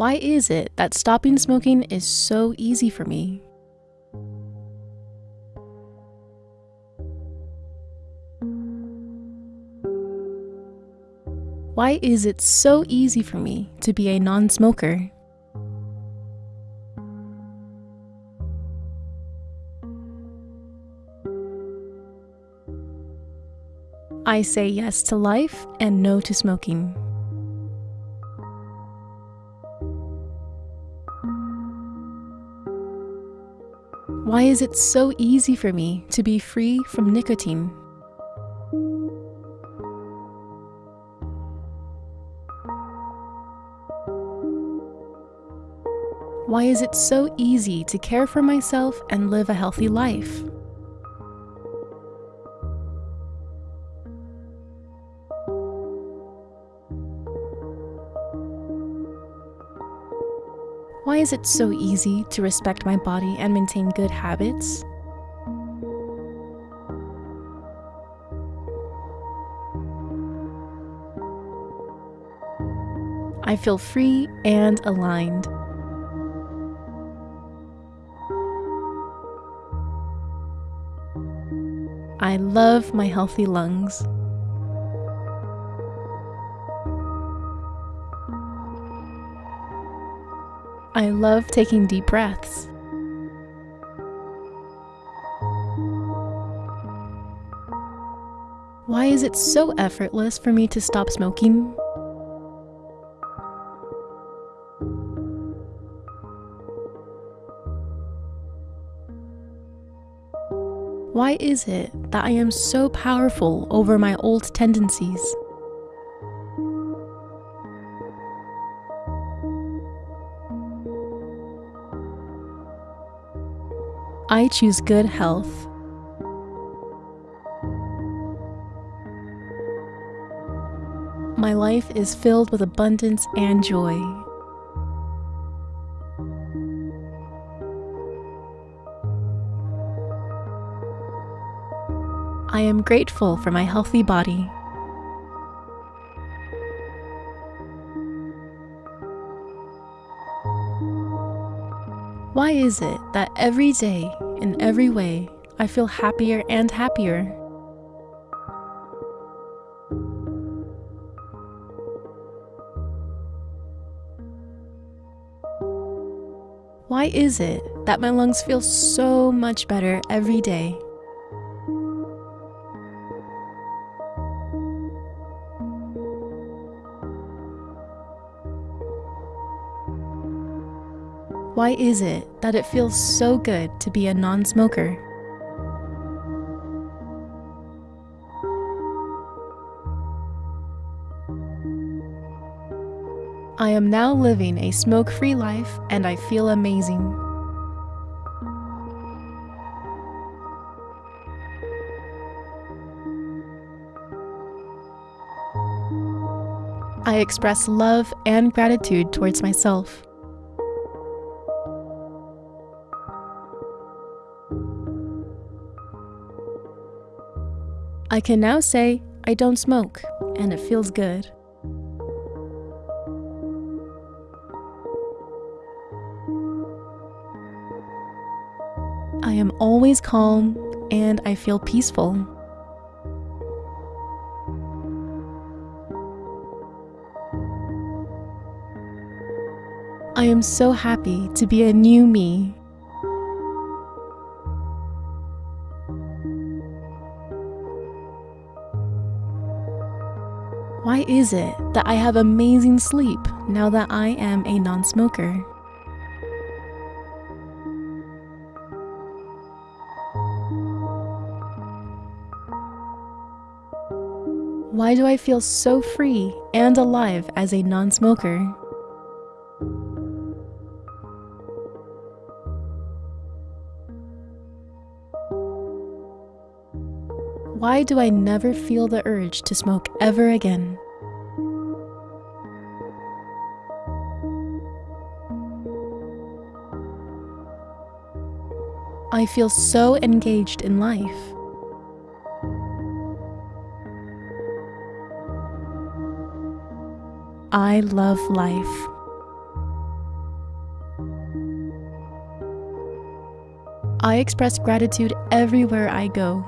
Why is it that stopping smoking is so easy for me? Why is it so easy for me to be a non smoker? I say yes to life and no to smoking. Why is it so easy for me to be free from nicotine? Why is it so easy to care for myself and live a healthy life? Why is it so easy to respect my body and maintain good habits? I feel free and aligned. I love my healthy lungs. I love taking deep breaths. Why is it so effortless for me to stop smoking? Why is it that I am so powerful over my old tendencies? I choose good health. My life is filled with abundance and joy. I am grateful for my healthy body. Why is it that every day, in every way, I feel happier and happier? Why is it that my lungs feel so much better every day? Why is it that it feels so good to be a non smoker? I am now living a smoke free life and I feel amazing. I express love and gratitude towards myself. I can now say I don't smoke, and it feels good. I am always calm and I feel peaceful. I am so happy to be a new me. Why is it that I have amazing sleep now that I am a non smoker? Why do I feel so free and alive as a non smoker? Why do I never feel the urge to smoke ever again? I feel so engaged in life. I love life. I express gratitude everywhere I go.